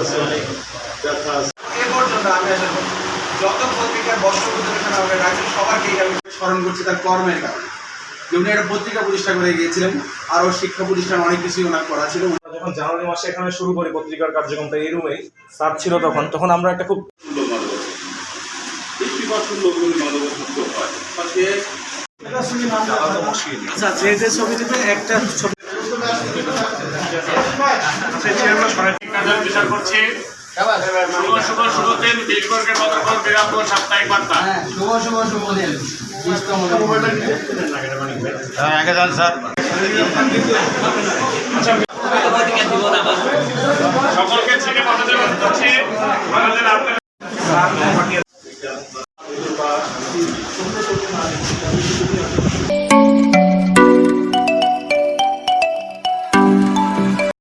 আছে অনেক ব্যথা আছে। এ পর্যন্ত আমি আসলে যত পত্রিকার বর্ষপত্র এখানে আমাকে রাখছি সবাইকেই আমি স্মরণ করছি তার কর্মের কারণে। যে উনি একটা পত্রিকা প্রতিষ্ঠা করে গিয়েছিলেন আরও শিক্ষা প্রতিষ্ঠান অনেক কিছুই ওনার করা ছিল। যখন জানুয়ারি মাসে এখানে শুরু করি পত্রিকার কার্যক্রমটা এই রুমেই স্যার ছিল তখন তখন আমরা একটা খুব আচ্ছা যে যে ছবিটিতে একটা ছবি বিচার করছি। শুভ শুভ শুভ দিন বীরবর্গের পতাকা বিরামপুর সাপ্তাহিক বার্তা। হ্যাঁ শুভ শুভ শুভ দিন। সকলকে ছেড়ে পাঠাতে অনুরোধ আমাদের আপনার বা